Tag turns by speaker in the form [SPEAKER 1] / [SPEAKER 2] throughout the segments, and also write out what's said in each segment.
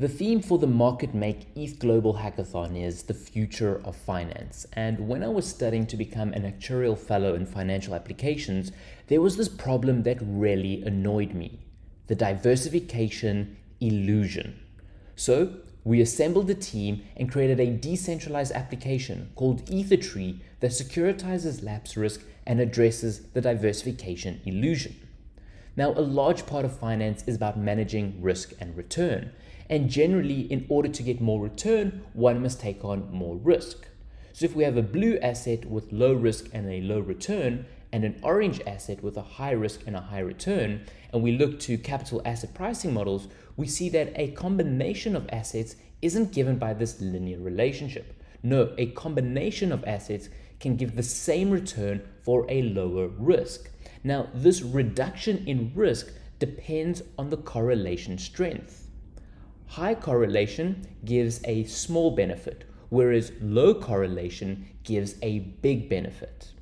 [SPEAKER 1] The theme for the Market Make ETH Global Hackathon is the future of finance. And when I was studying to become an actuarial fellow in financial applications, there was this problem that really annoyed me the diversification illusion. So we assembled a team and created a decentralized application called EtherTree that securitizes lapse risk and addresses the diversification illusion. Now, a large part of finance is about managing risk and return. And generally, in order to get more return, one must take on more risk. So if we have a blue asset with low risk and a low return, and an orange asset with a high risk and a high return, and we look to capital asset pricing models, we see that a combination of assets isn't given by this linear relationship. No, a combination of assets can give the same return for a lower risk. Now, this reduction in risk depends on the correlation strength. High correlation gives a small benefit, whereas low correlation gives a big benefit.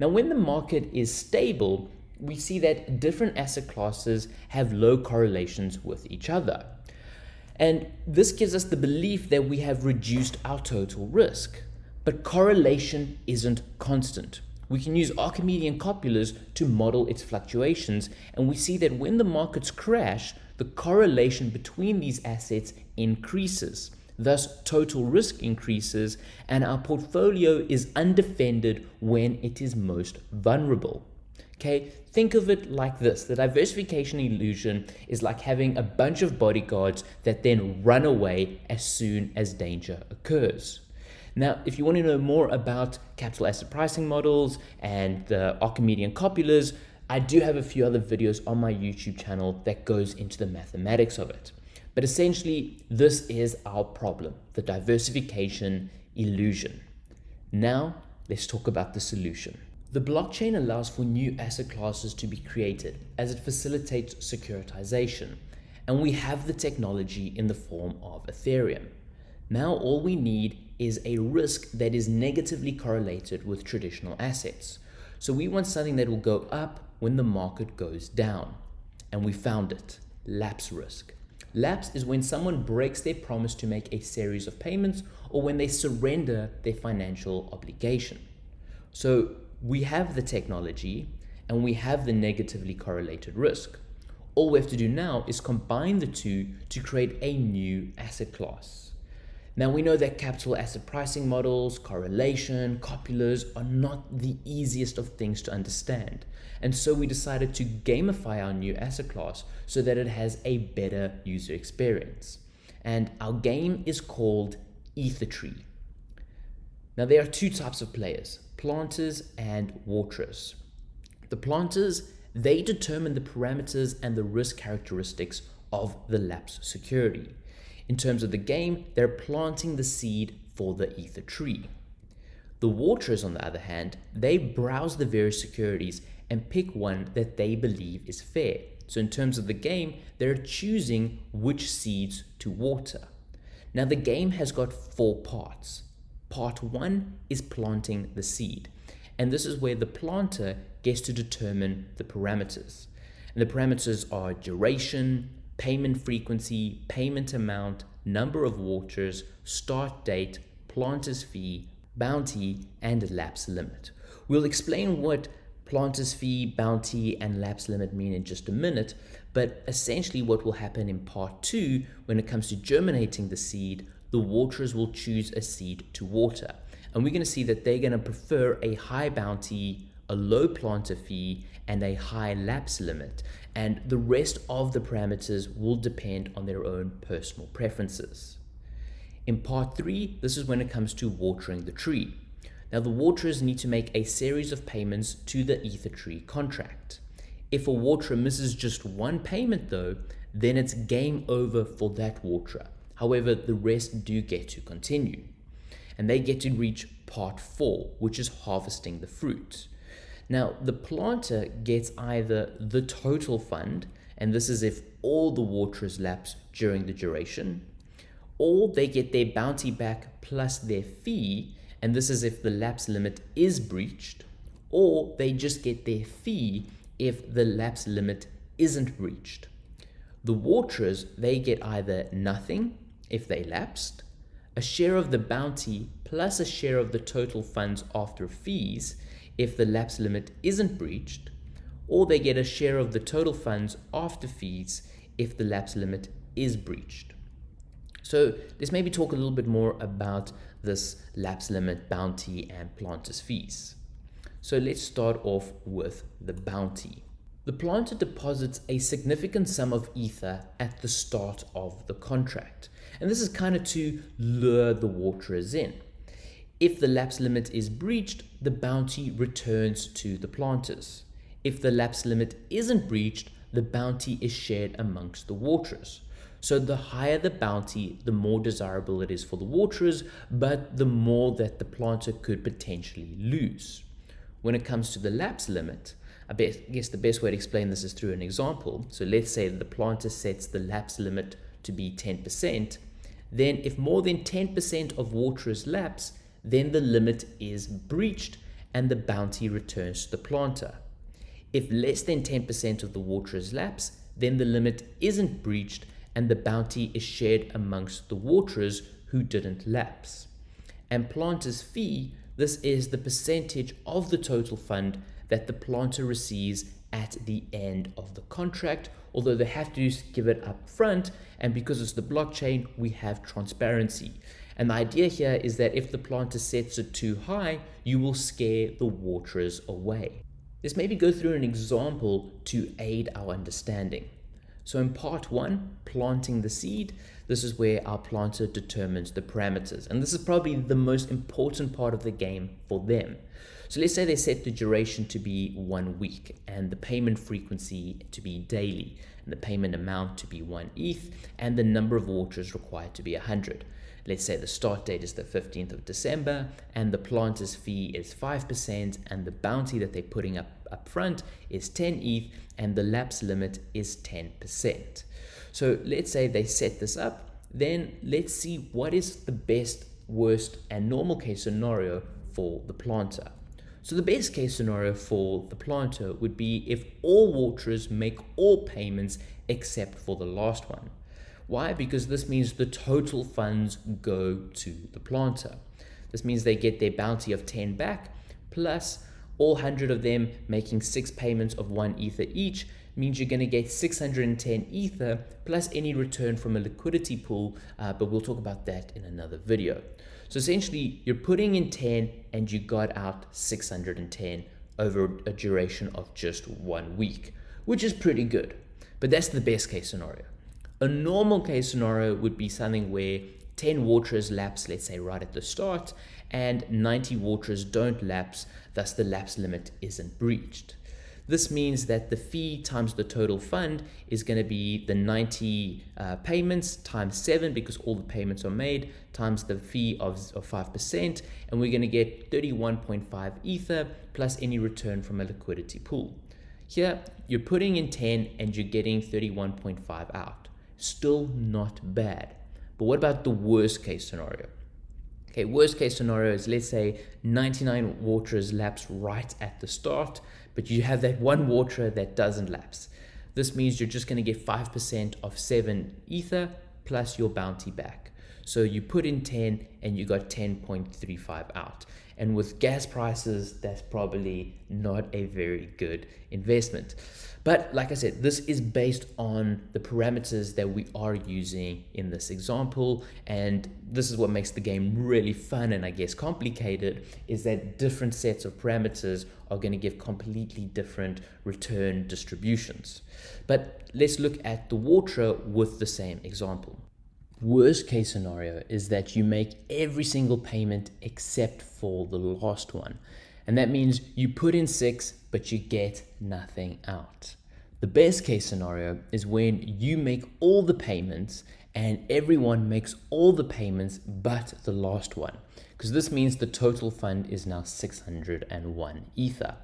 [SPEAKER 1] Now, when the market is stable, we see that different asset classes have low correlations with each other. And this gives us the belief that we have reduced our total risk. But correlation isn't constant. We can use Archimedean copulas to model its fluctuations, and we see that when the markets crash, the correlation between these assets increases. Thus, total risk increases and our portfolio is undefended when it is most vulnerable. Okay, think of it like this. The diversification illusion is like having a bunch of bodyguards that then run away as soon as danger occurs. Now, if you want to know more about capital asset pricing models and the Archimedean copulas, I do have a few other videos on my YouTube channel that goes into the mathematics of it. But essentially, this is our problem, the diversification illusion. Now, let's talk about the solution. The blockchain allows for new asset classes to be created as it facilitates securitization. And we have the technology in the form of Ethereum. Now all we need is a risk that is negatively correlated with traditional assets. So we want something that will go up when the market goes down. And we found it, lapse risk. Lapse is when someone breaks their promise to make a series of payments or when they surrender their financial obligation. So we have the technology and we have the negatively correlated risk. All we have to do now is combine the two to create a new asset class. Now we know that capital asset pricing models, correlation, copulas are not the easiest of things to understand. And so we decided to gamify our new asset class so that it has a better user experience. And our game is called EtherTree. Now there are two types of players, planters and waterers. The planters, they determine the parameters and the risk characteristics of the lapse security. In terms of the game, they're planting the seed for the ether tree. The waterers, on the other hand, they browse the various securities and pick one that they believe is fair. So in terms of the game, they're choosing which seeds to water. Now the game has got four parts. Part one is planting the seed. And this is where the planter gets to determine the parameters. And the parameters are duration, payment frequency, payment amount, number of waterers, start date, planter's fee, bounty, and lapse limit. We'll explain what planter's fee, bounty, and lapse limit mean in just a minute, but essentially what will happen in part two, when it comes to germinating the seed, the waterers will choose a seed to water. And we're going to see that they're going to prefer a high bounty, a low planter fee, and a high lapse limit. And the rest of the parameters will depend on their own personal preferences. In part three, this is when it comes to watering the tree. Now the waterers need to make a series of payments to the ether tree contract. If a waterer misses just one payment though, then it's game over for that waterer. However, the rest do get to continue. And they get to reach part four, which is harvesting the fruit. Now, the planter gets either the total fund, and this is if all the waterers lapse during the duration, or they get their bounty back plus their fee, and this is if the lapse limit is breached, or they just get their fee if the lapse limit isn't breached. The waterers, they get either nothing if they lapsed, a share of the bounty plus a share of the total funds after fees if the lapse limit isn't breached, or they get a share of the total funds after fees if the lapse limit is breached. So let's maybe talk a little bit more about this lapse limit, bounty, and planter's fees. So let's start off with the bounty. The planter deposits a significant sum of ether at the start of the contract. And this is kind of to lure the waterers in. If the lapse limit is breached, the bounty returns to the planters. If the lapse limit isn't breached, the bounty is shared amongst the waterers. So the higher the bounty, the more desirable it is for the waterers, but the more that the planter could potentially lose. When it comes to the lapse limit, I guess the best way to explain this is through an example. So let's say the planter sets the lapse limit to be 10%, then if more than 10% of waterers lapse, then the limit is breached and the bounty returns to the planter. If less than 10% of the waterers lapse, then the limit isn't breached and the bounty is shared amongst the waterers who didn't lapse. And planter's fee, this is the percentage of the total fund that the planter receives at the end of the contract, although they have to give it up front. And because it's the blockchain, we have transparency. And the idea here is that if the planter sets it too high, you will scare the waterers away. Let's maybe go through an example to aid our understanding. So in part one, planting the seed, this is where our planter determines the parameters. And this is probably the most important part of the game for them. So let's say they set the duration to be one week and the payment frequency to be daily and the payment amount to be one ETH and the number of waters required to be 100. Let's say the start date is the 15th of December and the planter's fee is 5% and the bounty that they're putting up up front is 10 ETH and the lapse limit is 10%. So let's say they set this up, then let's see what is the best, worst and normal case scenario for the planter. So the best case scenario for the planter would be if all waterers make all payments except for the last one. Why? Because this means the total funds go to the planter. This means they get their bounty of 10 back, plus all 100 of them making six payments of one ether each means you're going to get 610 ether plus any return from a liquidity pool, uh, but we'll talk about that in another video. So essentially, you're putting in 10 and you got out 610 over a duration of just one week, which is pretty good. But that's the best case scenario. A normal case scenario would be something where 10 waterers lapse, let's say right at the start, and 90 waterers don't lapse, thus the lapse limit isn't breached. This means that the fee times the total fund is going to be the 90 uh, payments times 7 because all the payments are made times the fee of, of 5% and we're going to get 31.5 ether plus any return from a liquidity pool. Here you're putting in 10 and you're getting 31.5 out. Still not bad. But what about the worst case scenario? Okay, worst case scenario is let's say 99 waterers lapse right at the start but you have that one water that doesn't lapse. This means you're just going to get 5% of 7 ether plus your bounty back. So you put in 10 and you got 10.35 out. And with gas prices, that's probably not a very good investment. But like I said, this is based on the parameters that we are using in this example. And this is what makes the game really fun and I guess complicated is that different sets of parameters are going to give completely different return distributions. But let's look at the water with the same example. Worst case scenario is that you make every single payment except for the last one. And that means you put in six, but you get nothing out. The best case scenario is when you make all the payments and everyone makes all the payments but the last one. Because this means the total fund is now 601 Ether.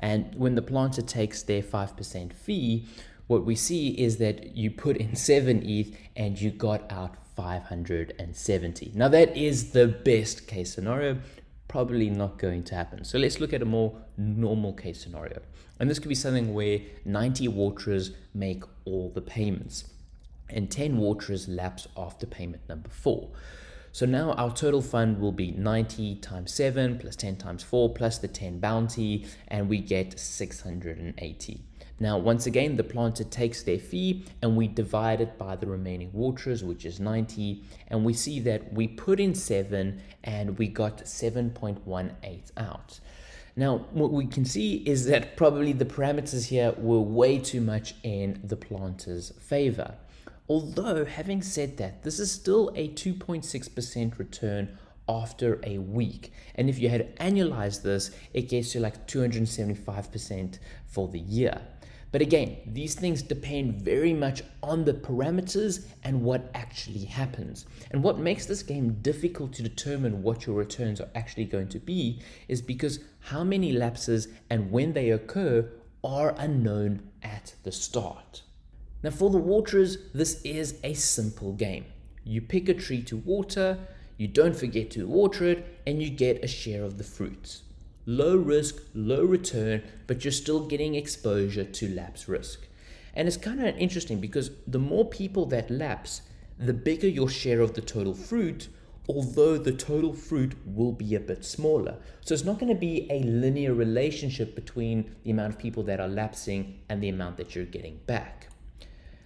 [SPEAKER 1] And when the planter takes their 5% fee, what we see is that you put in 7 ETH and you got out 570. Now that is the best case scenario, probably not going to happen. So let's look at a more normal case scenario. And this could be something where 90 waterers make all the payments. and 10 waterers lapse after payment number 4. So now our total fund will be 90 times 7 plus 10 times 4 plus the 10 bounty and we get 680. Now, once again, the planter takes their fee and we divide it by the remaining waterers, which is 90. And we see that we put in 7 and we got 7.18 out. Now, what we can see is that probably the parameters here were way too much in the planter's favor. Although, having said that, this is still a 2.6% return after a week. And if you had annualized this, it gets you like 275% for the year. But again, these things depend very much on the parameters and what actually happens. And what makes this game difficult to determine what your returns are actually going to be is because how many lapses and when they occur are unknown at the start. Now for the waterers, this is a simple game. You pick a tree to water, you don't forget to water it, and you get a share of the fruits. Low risk, low return, but you're still getting exposure to lapse risk. And it's kind of interesting because the more people that lapse, the bigger your share of the total fruit, although the total fruit will be a bit smaller. So it's not going to be a linear relationship between the amount of people that are lapsing and the amount that you're getting back.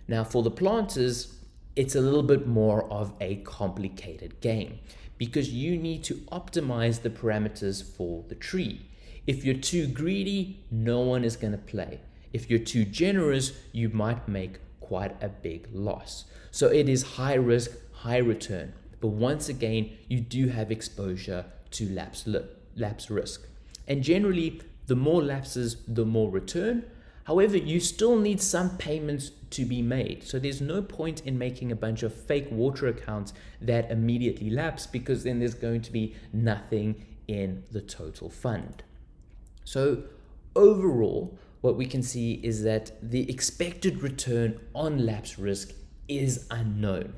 [SPEAKER 1] Now, for the planters, it's a little bit more of a complicated game because you need to optimize the parameters for the tree. If you're too greedy, no one is going to play. If you're too generous, you might make quite a big loss. So it is high risk, high return. But once again, you do have exposure to lapse, lapse risk. And generally, the more lapses, the more return. However, you still need some payments to be made. So there's no point in making a bunch of fake water accounts that immediately lapse because then there's going to be nothing in the total fund. So overall, what we can see is that the expected return on lapse risk is unknown.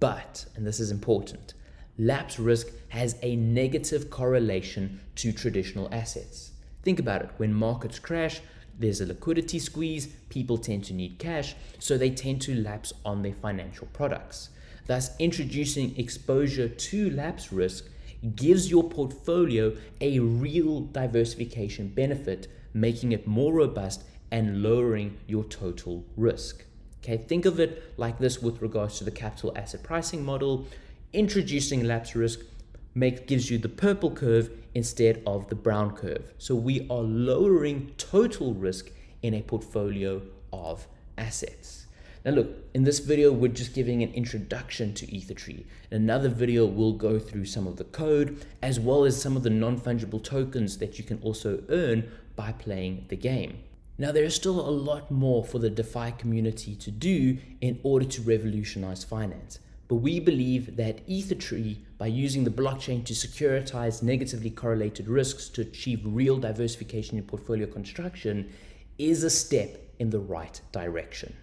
[SPEAKER 1] But, and this is important, lapse risk has a negative correlation to traditional assets. Think about it, when markets crash, there's a liquidity squeeze, people tend to need cash, so they tend to lapse on their financial products. Thus, introducing exposure to lapse risk gives your portfolio a real diversification benefit, making it more robust and lowering your total risk. Okay, think of it like this with regards to the capital asset pricing model. Introducing lapse risk makes gives you the purple curve instead of the brown curve. So we are lowering total risk in a portfolio of assets. Now look, in this video, we're just giving an introduction to EtherTree. In another video, we'll go through some of the code, as well as some of the non-fungible tokens that you can also earn by playing the game. Now, there is still a lot more for the DeFi community to do in order to revolutionize finance. But we believe that EtherTree, by using the blockchain to securitize negatively correlated risks to achieve real diversification in portfolio construction, is a step in the right direction.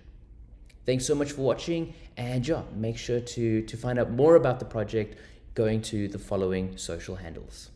[SPEAKER 1] Thanks so much for watching, and yeah, make sure to, to find out more about the project going to the following social handles.